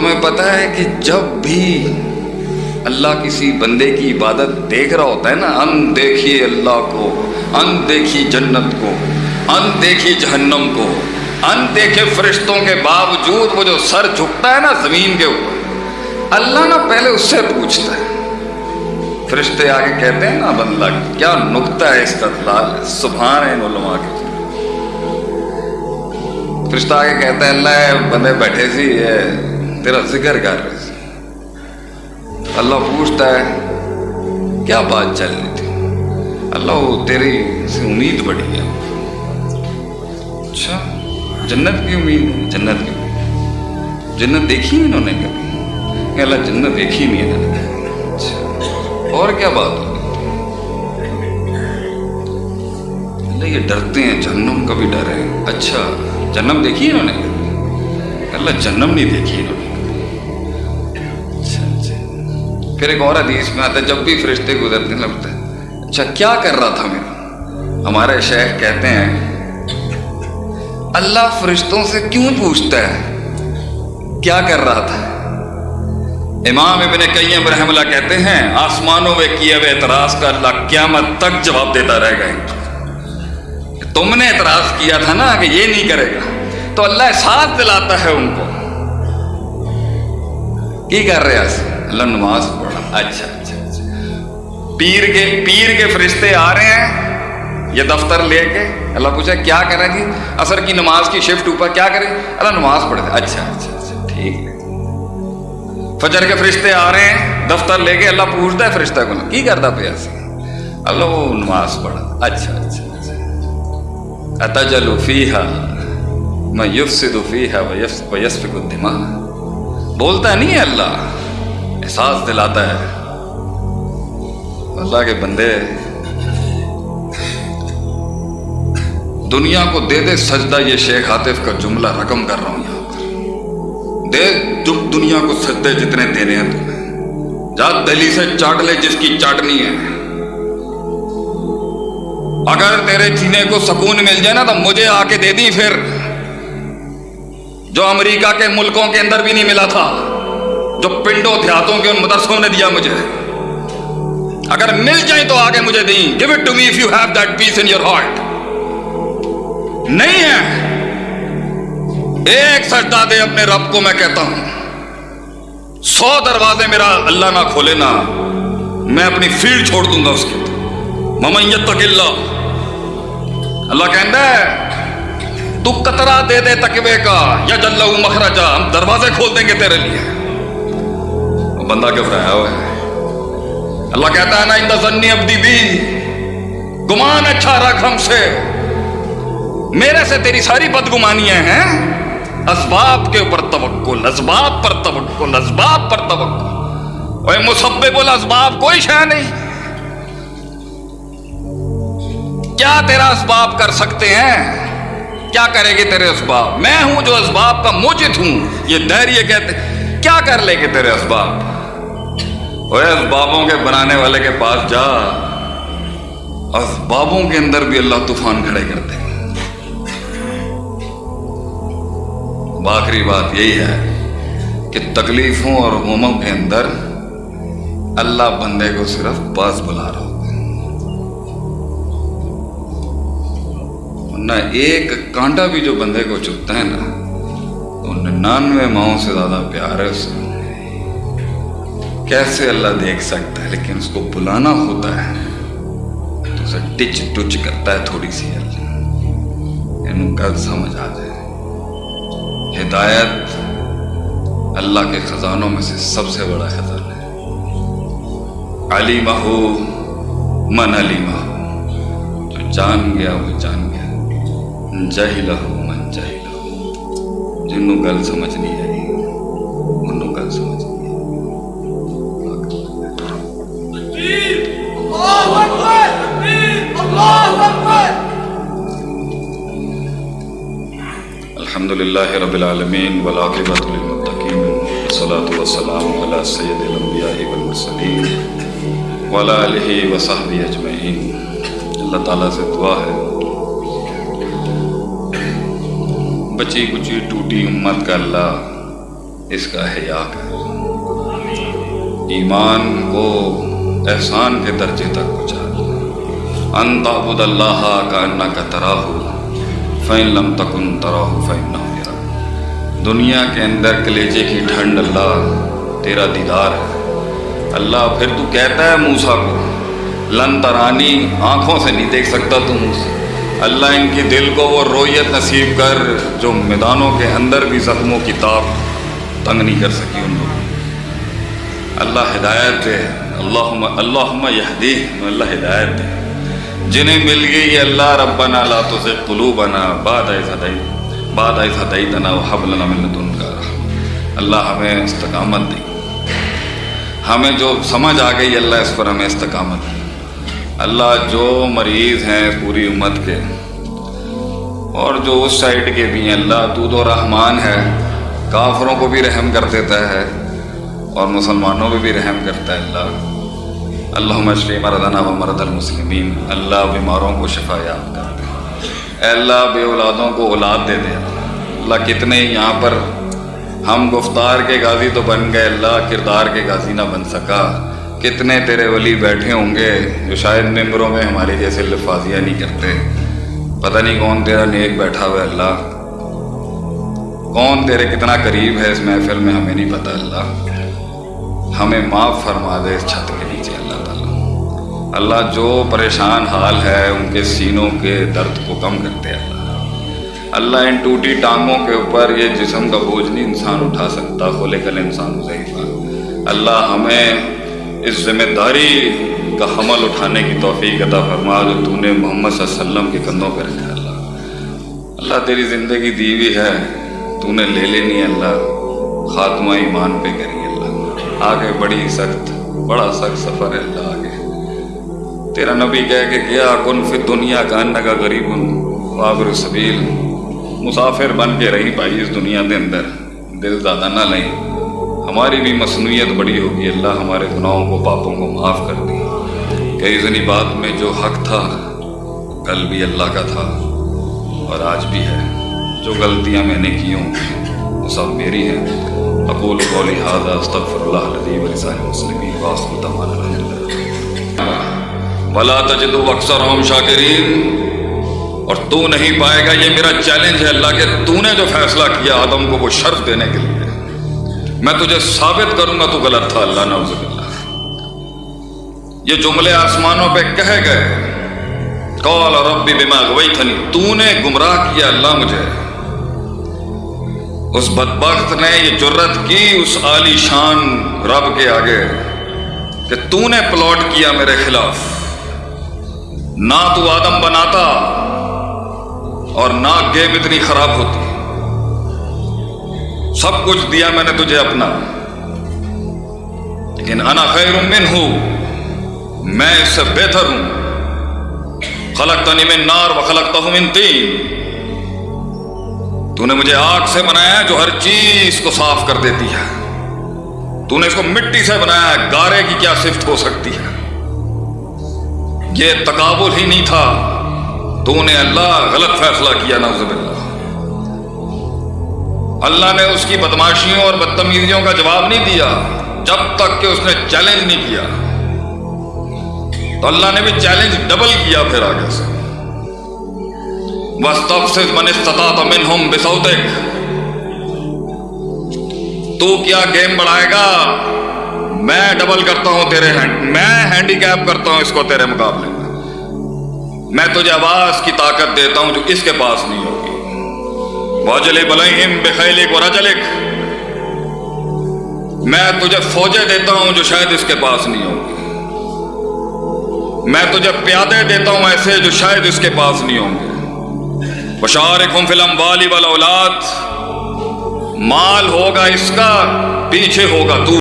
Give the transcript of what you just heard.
تمہیں پتہ ہے کہ جب بھی اللہ کسی بندے کی عبادت دیکھ رہا ہوتا ہے نا، ان دیکھیے اللہ کو، ان دیکھی جنت کو، ان دیکھی جہنم کو، ان دیکھے فرشتوں کے باوجود وہ جو سر جھکتا ہے نا زمین کے اوپر، اللہ نا پہلے اس سے پوچھتا ہے۔ فرشتے آگے کہتے ہیں نا بندہ کیا نقطہ ہے استدلال سبحان ہے ان علماء کے فرشتہ آگے کہتا ہے، اللہ بندے بیٹھے سی تیرا ذکر کر رہے سی اللہ پوچھتا ہے، کیا بات چل رہی تھی؟ اللہ تیری سے امید بڑی ہے۔ اچھا جنت کی امید ہے، جنت کی امید۔ جنت دیکھی انہوں نے کبھی؟ کہ اللہ جنت دیکھی نہیں ہے۔ اچھا اور کیا بات ہوگی اللہ یہ ڈرتے ہیں، جہنم کا بھی ڈر ہے۔ اچھا جنم دیکھی انہوں نے اللہ جنم نہیں دیکھی انہوں نے۔ پھر ایک اور حدیث میں آتا ہے جب بھی فرشتے گزرتے لگتا ہے اچھا کیا کر رہا تھا میرا ہمارے شیخ کہتے ہیں اللہ فرشتوں سے کیوں پوچھتا ہے کیا کر رہا تھا امام ابن قیم رحم اللہ کہتے ہیں آسمانوں میں کیے ہوئے اعتراض کا اللہ قیامت تک جواب دیتا رہے گا تم نے اعتراض کیا تھا نا کہ یہ نہیں کرے گا تو اللہ ساتھ دلاتا ہے ان کو کی کر رہے اللہ نماز پڑھا۔ اچھا اچھا اچھا۔ پیر کے پیر کے فرشتے آ رہے ہیں، یہ دفتر لے کے۔ اللہ پوچھا کیا کریں جی؟ اثر کی نماز کی شفٹ اوپر کیا کریں؟ اللہ نماز پڑھے اچھا اچھا اچھا ٹھیک۔ ہے فجر کے فرشتے آ رہے ہیں، دفتر لے کے اللہ پوچھتا ہے فرشتہ کو، کی کرتا پہ ایسے اللہ وہ نماز پڑھا۔ اچھا اچھا اچھا۔ اتجل فیہا میں یفسد فیہا ویسفک الدماء۔ بولتا نہیں ہے اللہ۔ احساس دلاتا ہے۔ اللہ کے بندے، دنیا کو دے دے سجدہ یہ شیخ عاطف کا جملہ رقم کر رہا ہوں یہاں پر۔ دے دنیا کو سجدے جتنے دینے ہیں تمہیں۔ جا دہلی سے چاٹ لے جس کی چاٹنی ہے۔ اگر تیرے جینے کو سکون مل جائے نا تو مجھے آ کے دے دی پھر۔ جو امریکہ کے ملکوں کے اندر بھی نہیں ملا تھا۔ جو پنڈوں دیہاتوں کے ان مدرسوں نے دیا مجھے۔ اگر مل جائیں تو آگے مجھے دیں۔ Give it to me if you have that peace in your heart نہیں ہے۔ ایک سجدہ دے اپنے رب کو میں کہتا ہوں۔ سو دروازے میرا اللہ نہ کھولے نا میں اپنی فیلڈ چھوڑ دوں گا اس کی ممیت تک اللہ۔ اللہ کہتا ہے، تو قطرہ دے دے تقوی کا یا جل مخرجا۔ ہم دروازے کھول دیں گے تیرے لیے۔ بندہ گھبرایا ہوا ہے؟ اللہ کہتا ہے نا، ان زنی ابدی بھی گمان اچھا رکھ ہم سے۔ میرے سے تیری ساری بدگمانیاں ہیں۔ اسباب کے اوپر توکل، اسباب پر توکل، اسباب پر توکل۔ اوے مسبب الاسباب کوئی شے نہیں۔ کیا تیرا اسباب کر سکتے ہیں؟ کیا کرے گی تیرے اسباب؟ میں ہوں جو اسباب کا موجد ہوں۔ یہ دہریے کہتے کیا کر لے گے تیرے اسباب؟ اسبابوں کے بنانے والے کے پاس جا۔ اسبابوں کے اندر بھی اللہ طوفان کھڑے کرتے ہیں۔ آخری بات یہی ہے کہ تکلیفوں اور غموں کے اندر اللہ بندے کو صرف پاس بلا رہا ہوتا ہے۔ نہ ایک کانٹا بھی جو بندے کو چپتا ہے نا تو ننانوے ماؤں سے زیادہ پیار ہے اس سے کیسے اللہ دیکھ سکتا ہے، لیکن اس کو بلانا ہوتا ہے۔ تو اسے ٹچ ٹچ کرتا ہے تھوڑی سی۔ یعنی ان کا سمجھ آ جائے۔ ہدایت اللہ کے خزانوں میں سے سب سے بڑا خزانہ ہے۔ علی مہو من علی مہو جو جان گیا وہ جان گیا۔ جہل ہو من جہل ہو جنوں گل سمجھ نہیں آئی۔ الحمد رب العالمين والعاقبة للمتقين والصلاة والسلام على سيد الأنبياء والمرسلين وعلى آله وصحبه أجمعين اللہ تعالیٰ سے دعا ہے. بچی کچی ٹوٹی امت کا اللہ اس کا حیا کر ایمان کو احسان کے درجے تک پہنچا ان تعبد اللہ کا انا کا تراہ فین لم تکن تراہ فین نہ دنیا کے اندر کلیجے کی ٹھنڈ، اللہ تیرا دیدار ہے۔ اللہ پھر تو کہتا ہے موسا کو، لن ترانی آنکھوں سے نہیں دیکھ سکتا تو موسا اللہ ان کی دل کو وہ رویت نصیب کر، جو میدانوں کے اندر بھی زخموں کی تاب تنگ نہیں کر سکی ان لوگوں اللہ ہدایت دے اللہ اللہ یہدی اللہ ہدایت دے جنہیں مل گئی اللہ، ربنا لا تزغ قلوبنا بعد اذ هديت بعد اذ هديتنا وهب لنا من لدنك رحمة اللہ ہمیں استقامت دی۔ ہمیں جو سمجھ آ گئی اللہ اس پر ہمیں استقامت دی۔ اللہ جو مریض ہیں پوری امت کے، اور جو اس سائڈ کے بھی ہیں، اللہ تو تو رحمان ہے، کافروں کو بھی رحم کر دیتا ہے، اور مسلمانوں پہ بھی رحم کرتا ہے اللہ۔ اللہ مشری مردنا و مرد المسلمین۔ اللہ بیماروں کو شفا یاب کر۔ اے اللہ بے اولادوں کو اولاد دے دے۔ اللہ کتنے یہاں پر ہم گفتار کے غازی تو بن گئے، اللہ کردار کے غازی نہ بن سکا۔ کتنے تیرے ولی بیٹھے ہوں گے جو شاید ممبروں میں ہماری جیسے لفاظیاں نہیں کرتے۔ پتہ نہیں کون تیرا نیک بیٹھا ہوا ہے اللہ۔ کون تیرے کتنا قریب ہے اس محفل میں ہمیں نہیں پتہ اللہ۔ ہمیں معاف فرما دے اس چھت کے نیچے۔ اللہ جو پریشان حال ہے، ان کے سینوں کے درد کو کم کرتے اللہ۔ اللہ ان ٹوٹی ٹانگوں کے اوپر یہ جسم کا بوجھ نہیں انسان اٹھا سکتا، کھولے کل انسان ضعیفہ اللہ ہمیں اس ذمہ داری کا حمل اٹھانے کی توفیق عطا فرما جو تو نے محمد صلی اللہ علیہ وسلم کے کندھوں پہ رکھا اللہ۔ اللہ تیری زندگی دی ہوئی ہے، تو نے لے لینی ہے اللہ۔ خاتمہ ایمان پہ کری اللہ۔ آگے بڑی سخت، بڑا سخت سفر ہے اللہ۔ آگے تیرا نبی کہہ کہ گیا، کن فی دنیا کا ان کا غریب وابر سبیل مسافر بن کے رہی بھائی اس دنیا کے اندر۔ دل زیادہ نہ لیں۔ ہماری بھی مصنوعیت بڑی ہوگی۔ اللہ ہمارے گناہوں کو، پاپوں کو معاف کر دی کئی ذنی بات میں جو حق تھا، کل بھی اللہ کا تھا۔ اور آج بھی ہے۔ جو غلطیاں میں نے کی ہوں وہ سب میری ہیں۔ اقول قولی هذا، استغفر اللہ الذي ولسائر المسلمین واخر دعوانا الحمدللہ۔ ولا تجد اکثرهم شاکرین اور تو نہیں پائے گا، یہ میرا چیلنج ہے اللہ کہ تو نے جو فیصلہ کیا آدم کو وہ شرف دینے کے لیے۔ میں تجھے ثابت کروں گا تو غلط تھا اللہ، نعوذ باللہ۔ یہ جملے آسمانوں پہ کہے گئے۔ قول ربی بما غویتنی تو نے گمراہ کیا اللہ مجھے۔ اس بدبخت نے یہ جرت کی اس عالی شان رب کے آگے کہ تو نے پلاٹ کیا میرے خلاف۔ نہ تو آدم بناتا اور نہ گیم اتنی خراب ہوتی۔ سب کچھ دیا میں نے تجھے اپنا۔ لیکن انا خیر من ہوں میں اس سے بہتر ہوں۔ خلق تنی میں نار و خلق من تین۔ تو نے مجھے آگ سے بنایا جو ہر چیز کو صاف کر دیتی ہے۔ تو نے اس کو مٹی سے بنایا ہے، گارے کی کیا صفت ہو سکتی ہے؟ یہ تقابل ہی نہیں تھا۔ تو نے اللہ غلط فیصلہ کیا نوز باللہ۔ اللہ نے اس کی بدماشیوں اور بدتمیزیوں کا جواب نہیں دیا، جب تک کہ اس نے چیلنج نہیں کیا۔ تو اللہ نے بھی چیلنج ڈبل کیا پھر آگے سے۔ بس تب سے من استطاعت منہم بسوتک تو کیا گیم بڑھائے گا؟ میں ڈبل کرتا ہوں تیرے ہینڈ میں ہینڈی کیپ کرتا ہوں اس کو تیرے مقابلے میں. میں تجھے آواز کی طاقت دیتا ہوں جو اس کے پاس نہیں ہوگی. واجل بلہم بخیلک و رجلک میں تجھے فوجیں دیتا ہوں جو شاید اس کے پاس نہیں ہوگی میں تجھے پیادے دیتا ہوں ایسے جو شاید اس کے پاس نہیں ہوں گے. بشارکم فلم والی والا اولاد مال ہوگا اس کا، پیچھے ہوگا تو